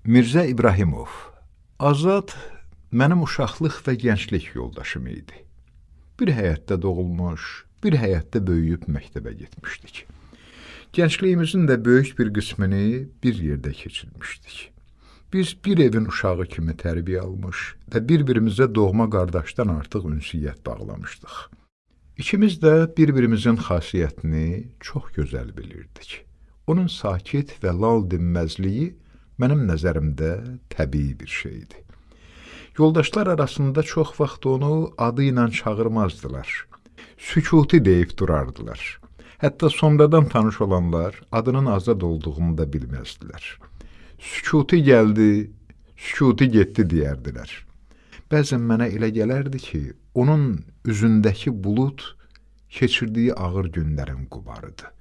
Mirzə İbrahimov Azad mənim uşaqlıq və gənclik yoldaşım idi. Bir həyətdə doğulmuş, bir həyətdə böyüyüb məktəbə getmişdik. Gəncliyimizin də böyük bir qismini bir yerdə keçirmişdik. Biz bir evin uşağı kimi tərbiyə almış və bir-birimizə doğma qardaşdan artıq ünsiyyət bağlamışdıq. İkimiz də bir-birimizin xasiyyətini çox gözəl bilirdik. Onun sakit və lal dinməzliyi mənim nəzərimdə təbii bir şeydi. Yoldaşlar arasında çox vaxt onu adı ilə çağırmazdılar. Sükuti deyib durardılar. Hətta sonradan tanış olanlar adının azad olduğunu da bilməzdilər. Sükuti gəldi, sükuti getdi deyərdilər. Bəzən mənə elə gələrdi ki, onun üzündəki bulud keçirdiyi ağır günlərin qubarıdır.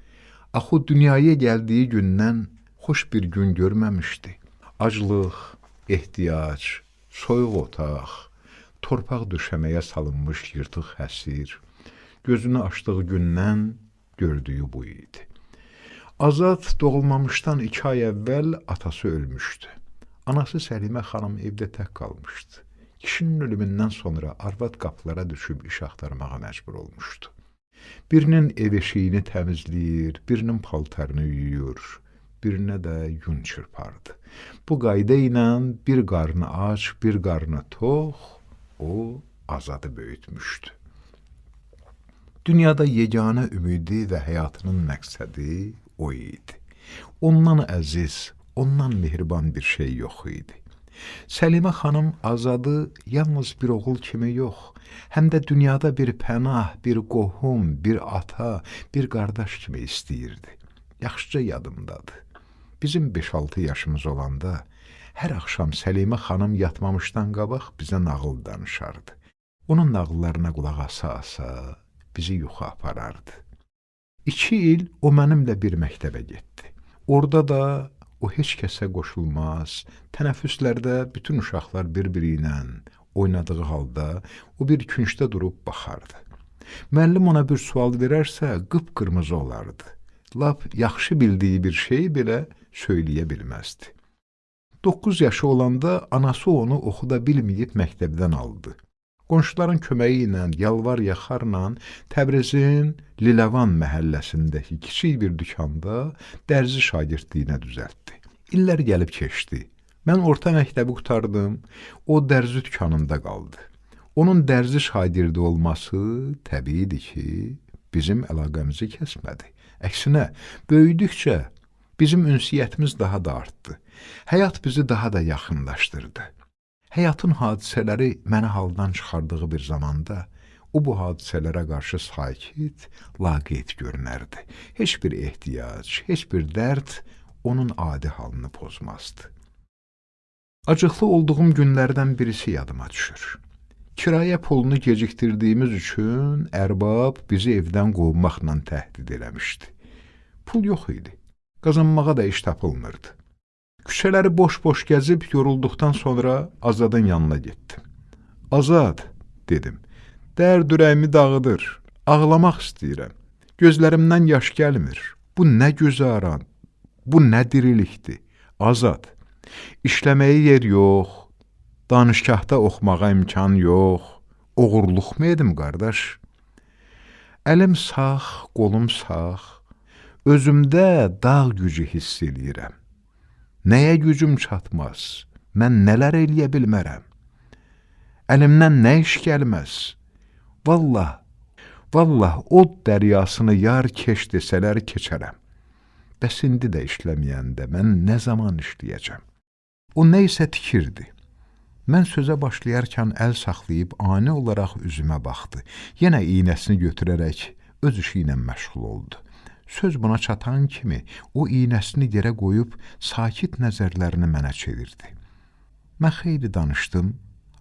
Axı dünyaya gəldiyi gündən xoş bir gün görməmişdi. Aclıq, ehtiyac, soyuq otaq, torpaq döşəməyə salınmış yırtıq həsir, gözünü açdığı gündən gördüyü bu idi. Azad doğulmamışdan iki ay əvvəl atası ölmüşdü. Anası Səlimə xanım evdə tək qalmışdı. Kişinin ölümündən sonra arvad qapılara düşüb iş axtarmağa məcbur olmuşdu. Birinin ev eşiyini təmizləyir, birinin paltarını yuyur, birinə də yun çırpardı. Bu qayda ilə bir qarnı aç, bir qarnı tox, o azadı böyütmüşdü. Dünyada yeganə ümidi və həyatının məqsədi o idi. Ondan əziz, ondan mehriban bir şey yox idi. Səlimə xanım Azadı yalnız bir oğul kimi yox, həm də dünyada bir pənah, bir qohum, bir ata, bir qardaş kimi istəyirdi. Yaxşıca yadımdadır. Bizim 5-6 yaşımız olanda hər axşam Səlimə xanım yatmamışdan qabaq bizə nağıl danışardı. Onun nağıllarına qulaq asa-asa bizi yuxu aparardı. İki il o mənimlə bir məktəbə getdi. Orada da o heç kəsə qoşulmaz, tənəffüslərdə bütün uşaqlar bir-biri ilə oynadığı halda o bir küncdə durub baxardı. Müəllim ona bir sual verərsə, qıpqırmızı olardı. Lap yaxşı bildiyi bir şeyi belə söyləyə bilməzdi. 9 yaşı olanda anası onu oxuda bilməyib məktəbdən aldı. Qonşuların köməyi ilə yalvar-yaxarla Təbrizin Liləvan məhəlləsindəki kiçik bir dükanda dərzi şagirdliyinə düzəltdi. İllər gəlib keçdi. Mən orta məktəbi qutardım, o dərzi dükanında qaldı. Onun dərzi şagirdi olması təbiidir ki, bizim əlaqəmizi kəsmədi. Əksinə, böyüdükcə Bizim ünsiyyətimiz daha da artdı. Həyat bizi daha da yaxınlaşdırdı. Həyatın hadisələri məni haldan çıxardığı bir zamanda o bu hadisələrə qarşı sakit, laqeyd görünərdi. Heç bir ehtiyac, heç bir dərd onun adi halını pozmazdı. Acıqlı olduğum günlərdən birisi yadıma düşür. Kirayə pulunu gecikdirdiyimiz üçün ərbab bizi evdən qovmaqla təhdid eləmişdi. Pul yox idi qazanmağa da iş tapılmırdı. Küçələri boş-boş gəzib yorulduqdan sonra Azadın yanına getdim. Azad, dedim, dərd ürəyimi dağıdır, ağlamaq istəyirəm. Gözlərimdən yaş gəlmir. Bu nə güzaran, bu nə dirilikdir. Azad, işləməyə yer yox, danışgahda oxumağa imkan yox, oğurluq mı edim, qardaş? Əlim sağ, qolum sağ, Özümdə dağ gücü hiss eləyirəm. Nəyə gücüm çatmaz, mən nələr eləyə bilmərəm. Əlimdən nə iş gəlməz. Vallah, vallah od dəryasını yar keş desələr keçərəm. Bəs indi də işləməyəndə mən nə zaman işləyəcəm? O nə isə tikirdi. Mən sözə başlayarkən əl saxlayıb ani olaraq üzümə baxdı. Yenə iynəsini götürərək öz işi ilə məşğul oldu. Söz buna çatan kimi o iynəsini yerə qoyub sakit nəzərlərini mənə çevirdi. Mən xeyli danışdım,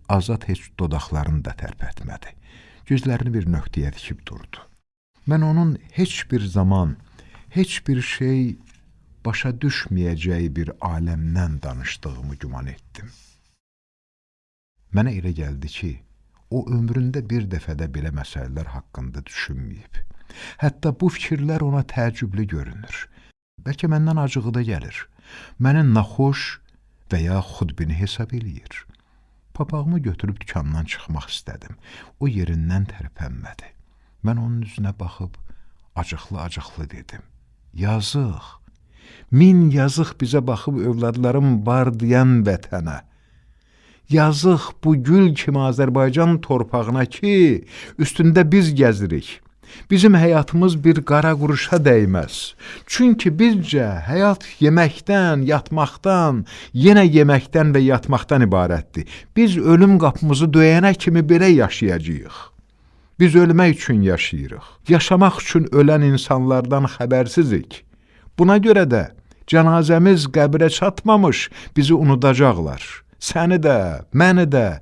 Azad heç dodaqlarını da tərpətmədi. Gözlərini bir nöqtəyə dikib durdu. Mən onun heç bir zaman, heç bir şey başa düşməyəcəyi bir aləmdən danışdığımı güman etdim. Mənə elə gəldi ki, o ömründə bir dəfədə belə məsələlər haqqında düşünməyib. Hətta bu fikirlər ona təəccüblü görünür. Bəlkə məndən acığı da gəlir. Məni naxoş və ya xudbini hesab eləyir. Papağımı götürüb dükandan çıxmaq istədim. O yerindən tərpənmədi. Mən onun üzünə baxıb acıqlı-acıqlı dedim. Yazıq, min yazıq bizə baxıb övladlarım var deyən vətənə. Yazıq bu gül kimi Azərbaycan torpağına ki, üstündə biz gəzirik. Bizim həyatımız bir qara quruşa dəyməz. Çünki bizcə həyat yeməkdən, yatmaqdan, yenə yeməkdən və yatmaqdan ibarətdir. Biz ölüm qapımızı döyənə kimi belə yaşayacağıq. Biz ölmək üçün yaşayırıq. Yaşamaq üçün ölən insanlardan xəbərsizik. Buna görə də cənazəmiz qəbrə çatmamış bizi unudacaqlar. Səni də, məni də,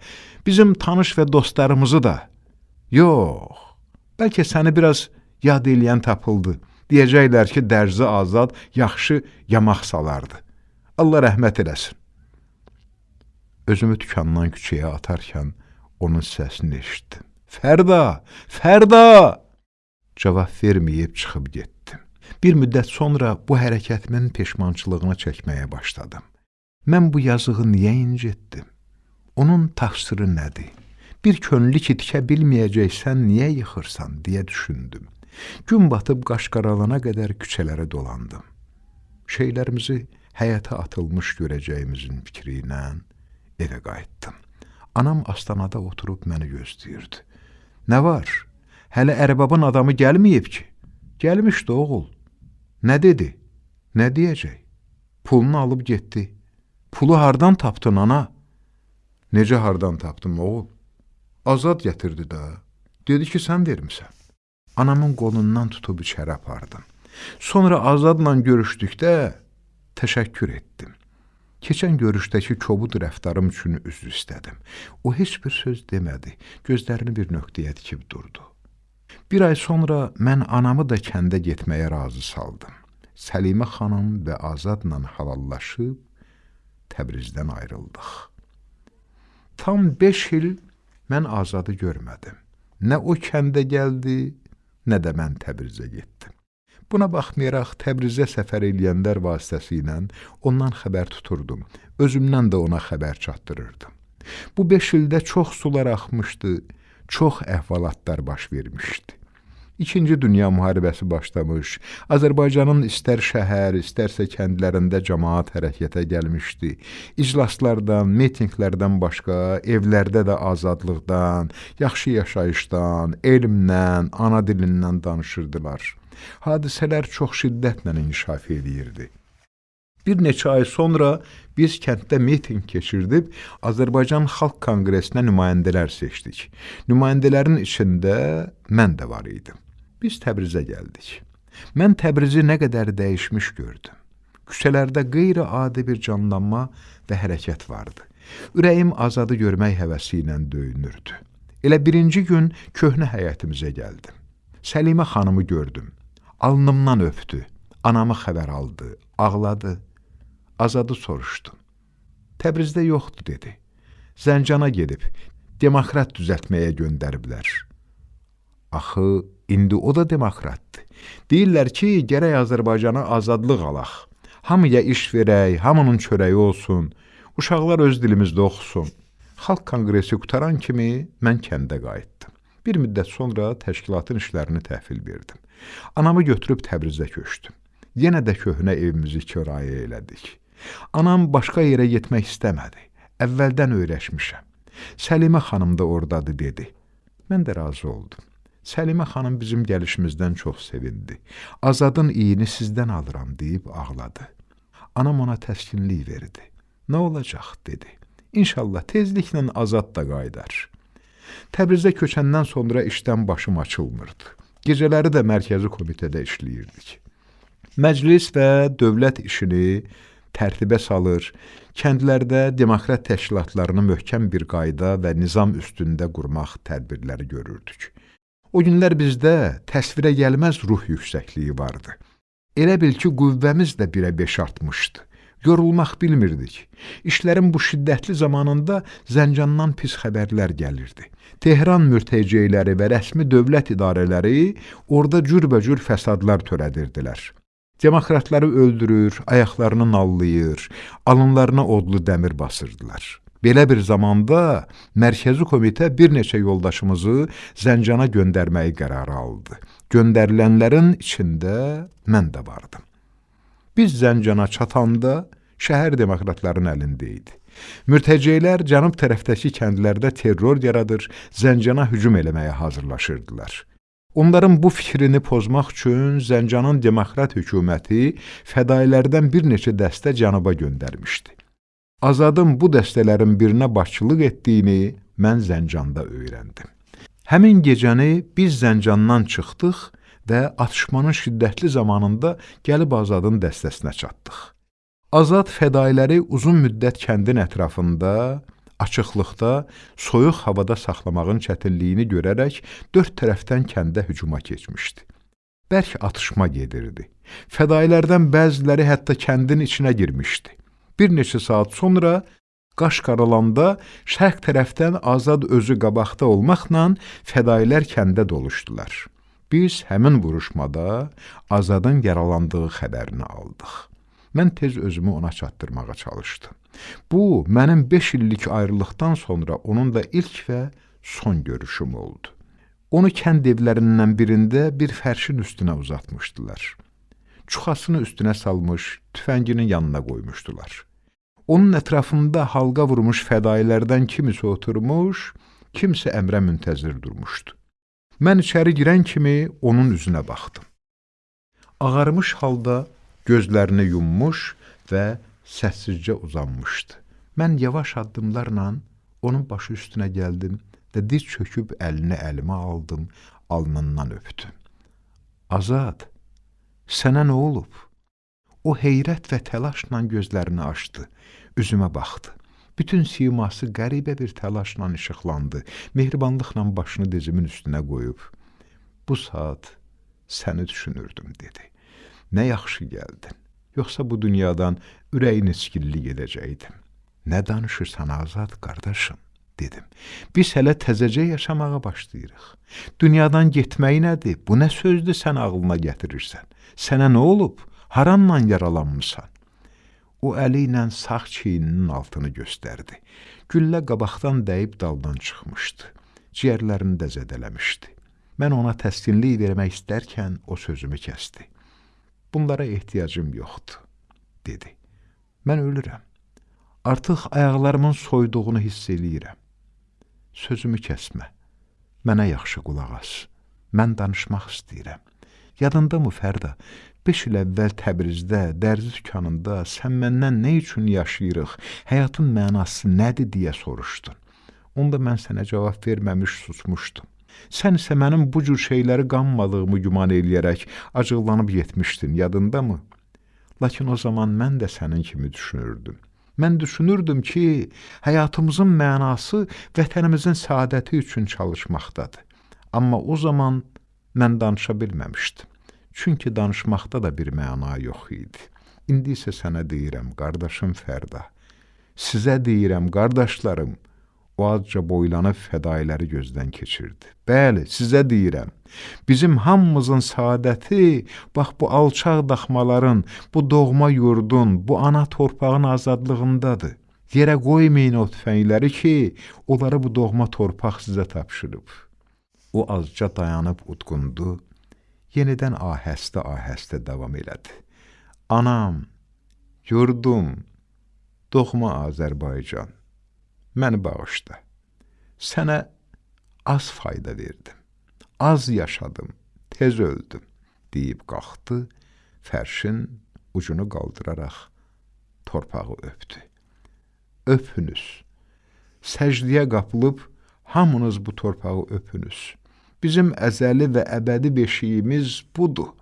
bizim tanış və dostlarımızı da. Yox, Bəlkə səni biraz yad eləyən tapıldı. Deyəcəklər ki, dərzi azad yaxşı yamaq salardı. Allah rəhmət eləsin. Özümü dükandan küçəyə atarkən onun səsini eşitdim. Fərda, Fərda! Cavab verməyib çıxıb getdim. Bir müddət sonra bu hərəkətimin peşmançılığını çəkməyə başladım. Mən bu yazığı niyə incitdim? Onun təqsiri nədir? Bir könlü ki tikə bilməyəcəksən, niyə yıxırsan, deyə düşündüm. Gün batıb qaş qaralana qədər küçələrə dolandım. Şeylərimizi həyata atılmış görəcəyimizin fikri ilə evə qayıtdım. Anam astanada oturub məni gözləyirdi. Nə var? Hələ ərbabın adamı gəlməyib ki. Gəlmişdi oğul. Nə dedi? Nə deyəcək? Pulunu alıb getdi. Pulu hardan tapdın ana? Necə hardan tapdım oğul? Azad gətirdi də. Dedi ki, sən vermisən. Anamın qolundan tutub içəri apardım. Sonra Azadla görüşdükdə təşəkkür etdim. Keçən görüşdəki kobud rəftarım üçün üzr istədim. O heç bir söz demədi. Gözlərini bir nöqtəyə dikib durdu. Bir ay sonra mən anamı da kəndə getməyə razı saldım. Səlimə xanım və Azadla halallaşıb Təbrizdən ayrıldıq. Tam 5 il mən azadı görmədim. Nə o kəndə gəldi, nə də mən Təbrizə getdim. Buna baxmayaraq Təbrizə səfər eləyənlər vasitəsilə ondan xəbər tuturdum. Özümdən də ona xəbər çatdırırdım. Bu 5 ildə çox sular axmışdı, çox əhvalatlar baş vermişdi. İkinci Dünya müharibəsi başlamış, Azərbaycanın istər şəhər, istərsə kəndlərində cəmaat hərəkətə gəlmişdi. İclaslardan, mitinqlərdən başqa evlərdə də azadlıqdan, yaxşı yaşayışdan, elmdən, ana dilindən danışırdılar. Hadisələr çox şiddətlə inkişaf edirdi. Bir neçə ay sonra biz kənddə miting keçirdib Azərbaycan Xalq Konqresinə nümayəndələr seçdik. Nümayəndələrin içində mən də var idim. Biz Təbrizə gəldik. Mən Təbrizi nə qədər dəyişmiş gördüm. Küçələrdə qeyri-adi bir canlanma və hərəkət vardı. Ürəyim azadı görmək həvəsi ilə döyünürdü. Elə birinci gün köhnə həyətimizə gəldim. Səlimə xanımı gördüm. Alnımdan öpdü. Anamı xəbər aldı, ağladı. Azadı soruşdu. Təbrizdə yoxdur dedi. Zəncana gedib demokrat düzəltməyə göndəriblər. Axı İndi o da demokratdır. Deyirlər ki, gərək Azərbaycana azadlıq alaq. Hamıya iş verək, hamının çörəyi olsun, uşaqlar öz dilimizdə oxusun. Xalq konqresi qutaran kimi mən kəndə qayıtdım. Bir müddət sonra təşkilatın işlərini təhvil verdim. Anamı götürüb Təbrizə köçdüm. Yenə də köhnə evimizi kirayə elədik. Anam başqa yerə getmək istəmədi. Əvvəldən öyrəşmişəm. Səlimə xanım da ordadır dedi. Mən də razı oldum. Səlimə xanım bizim gəlişimizdən çox sevindi. Azadın iyini sizdən alıram deyib ağladı. Anam ona təskinlik verdi. Nə olacaq dedi. İnşallah tezliklə azad da qaydar. Təbrizə köçəndən sonra işdən başım açılmırdı. Gecələri də mərkəzi komitədə işləyirdik. Məclis və dövlət işini tərtibə salır, kəndlərdə demokrat təşkilatlarını möhkəm bir qayda və nizam üstündə qurmaq tədbirləri görürdük. O günlər bizdə təsvirə gəlməz ruh yüksəkliyi vardı. Elə bil ki, qüvvəmiz də birə beş artmışdı. Yorulmaq bilmirdik. İşlərin bu şiddətli zamanında Zəncandan pis xəbərlər gəlirdi. Tehran mürtəceyləri və rəsmi dövlət idarələri orada cürbəcür fəsadlar törədirdilər. Demokratları öldürür, ayaqlarını nallayır, alınlarına odlu dəmir basırdılar. Belə bir zamanda mərkəzi komitə bir neçə yoldaşımızı Zəncana göndərməyi qərarı aldı. Göndərilənlərin içində mən də vardım. Biz Zəncana çatanda şəhər demokratların əlində idi. Mürtəceylər cənub tərəfdəki kəndlərdə terror yaradır, Zəncana hücum eləməyə hazırlaşırdılar. Onların bu fikrini pozmaq üçün Zəncanın demokrat hökuməti fədailərdən bir neçə dəstə cənuba göndərmişdi. Azadın bu dəstələrin birinə başçılıq etdiyini mən Zəncanda öyrəndim. Həmin gecəni biz Zəncandan çıxdıq və atışmanın şiddətli zamanında gəlib Azadın dəstəsinə çatdıq. Azad fədailəri uzun müddət kəndin ətrafında açıqlıqda, soyuq havada saxlamağın çətinliyini görərək dörd tərəfdən kəndə hücuma keçmişdi. Bərk atışma gedirdi. Fədailərdən bəziləri hətta kəndin içinə girmişdi. Bir neçə saat sonra qaş qaralanda şərq tərəfdən Azad özü qabaqda olmaqla fədailər kəndə doluşdular. Biz həmin vuruşmada Azadın yaralandığı xəbərini aldıq. Mən tez özümü ona çatdırmağa çalışdım. Bu, mənim beş illik ayrılıqdan sonra onun da ilk və son görüşüm oldu. Onu kənd evlərindən birində bir fərşin üstünə uzatmışdılar. Çuxasını üstünə salmış, tüfənginin yanına qoymuşdular. Onun ətrafında halqa vurmuş fədailərdən kimisi oturmuş, kimsə əmrə müntəzir durmuşdu. Mən içəri girən kimi onun üzünə baxdım. Ağarmış halda gözlərini yummuş və səssizcə uzanmışdı. Mən yavaş addımlarla onun başı üstünə gəldim və diz çöküb əlini əlimə aldım, alnından öpdüm. Azad, sənə nə olub? O heyrət və təlaşla gözlərini açdı, üzümə baxdı. Bütün siması qəribə bir təlaşla işıqlandı, mehribanlıqla başını dizimin üstünə qoyub, bu saat səni düşünürdüm, dedi nə yaxşı gəldin. Yoxsa bu dünyadan ürəyin içkilli gedəcəkdim. Nə danışırsan Azad qardaşım, dedim. Biz hələ təzəcə yaşamağa başlayırıq. Dünyadan getmək nədir? Bu nə sözdür sən ağlına gətirirsən? Sənə nə olub? Haranla yaralanmısan? O əli ilə sağ çiyninin altını göstərdi. Güllə qabaqdan dəyib daldan çıxmışdı. Ciyərlərini də zədələmişdi. Mən ona təskinlik vermək istərkən o sözümü kəsdi. Bunlara ehtiyacım yoxdur, dedi. Mən ölürəm. Artıq ayaqlarımın soyduğunu hiss eləyirəm. Sözümü kəsmə. Mənə yaxşı qulaq as. Mən danışmaq istəyirəm. Yadındamı Fərda? 5 il əvvəl Təbrizdə, dərzi dükanında sən məndən nə üçün yaşayırıq, həyatın mənası nədir deyə soruşdun. Onda mən sənə cavab verməmiş susmuşdum. Sən isə mənim bu cür şeyləri qanmadığımı güman eləyərək acıqlanıb yetmişdin, yadındamı? Lakin o zaman mən də sənin kimi düşünürdüm. Mən düşünürdüm ki, həyatımızın mənası vətənimizin səadəti üçün çalışmaqdadır. Amma o zaman mən danışa bilməmişdim. Çünki danışmaqda da bir məna yox idi. İndi isə sənə deyirəm, qardaşım Fərda. Sizə deyirəm, qardaşlarım, O azca boylanıb fədailəri gözdən keçirdi. Bəli, sizə deyirəm, bizim hamımızın saadəti bax bu alçaq daxmaların, bu doğma yurdun, bu ana torpağın azadlığındadır. Yerə qoymayın o tüfəngləri ki, onları bu doğma torpaq sizə tapşırıb. O azca dayanıb utqundu, yenidən ahəstə-ahəstə davam elədi. Anam, yurdum, doğma Azərbaycan məni bağışla. Sənə az fayda verdim, az yaşadım, tez öldüm, deyib qalxdı, fərşin ucunu qaldıraraq torpağı öpdü. Öpünüz, səcdiyə qapılıb hamınız bu torpağı öpünüz. Bizim əzəli və əbədi beşiyimiz budur.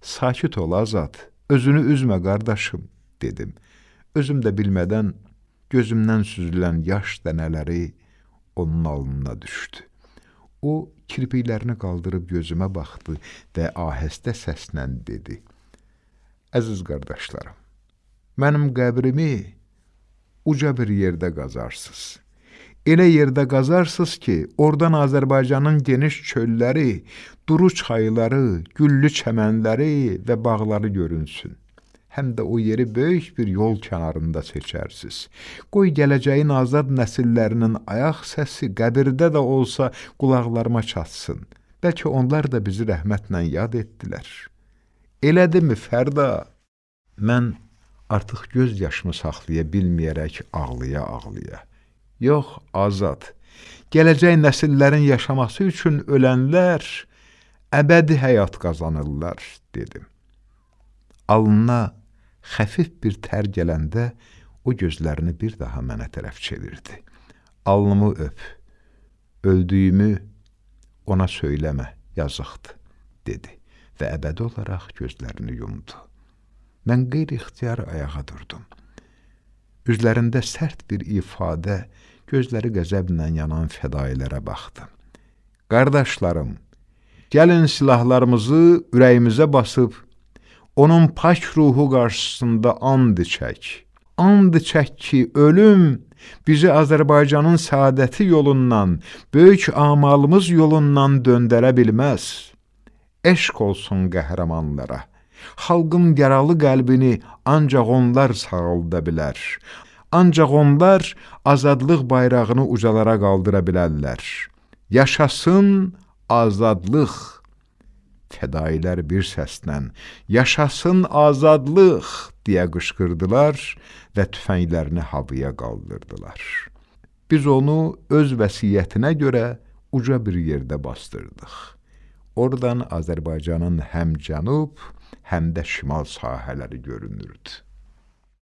Sakit ol Azad, özünü üzmə qardaşım, dedim. Özüm də bilmədən Gözümdən süzülən yaş dənələri onun alnına düşdü. O, kirpiklərini qaldırıb gözümə baxdı və ahəstə səslə dedi. Əziz qardaşlarım, mənim qəbrimi uca bir yerdə qazarsınız. Elə yerdə qazarsınız ki, oradan Azərbaycanın geniş çölləri, duru çayları, güllü çəmənləri və bağları görünsün. Həm də o yeri böyük bir yol kənarında seçərsiz. Qoy gələcəyin azad nəsillərinin ayaq səsi qəbirdə də olsa qulaqlarıma çatsın. Bəlkə onlar da bizi rəhmətlə yad etdilər. Elədimi Fərda? Mən artıq göz yaşımı saxlaya bilməyərək ağlaya-ağlaya yox azad. Gələcək nəsillərin yaşaması üçün ölənlər əbədi həyat qazanırlar, dedim. Alnına xəfif bir tər gələndə o gözlərini bir daha mənə tərəf çevirdi. Alnımı öp, öldüyümü ona söyləmə, yazıqdır, dedi və əbədi olaraq gözlərini yumdu. Mən qeyri-ixtiyar ayağa durdum. Üzlərində sərt bir ifadə, gözləri qəzəblə yanan fədailərə baxdım. Qardaşlarım, gəlin silahlarımızı ürəyimizə basıb, onun pak ruhu qarşısında and içək. And içək ki, ölüm bizi Azərbaycanın saadəti yolundan, böyük amalımız yolundan döndərə bilməz. Eşq olsun qəhrəmanlara. Xalqın yaralı qəlbini ancaq onlar sağalda bilər. Ancaq onlar azadlıq bayrağını ucalara qaldıra bilərlər. Yaşasın azadlıq! Fədailər bir səslə, yaşasın azadlıq! deyə qışqırdılar və tüfənglərini havaya qaldırdılar. Biz onu öz vəsiyyətinə görə uca bir yerdə bastırdıq. Oradan Azərbaycanın həm cənub, həm də şimal sahələri görünürdü.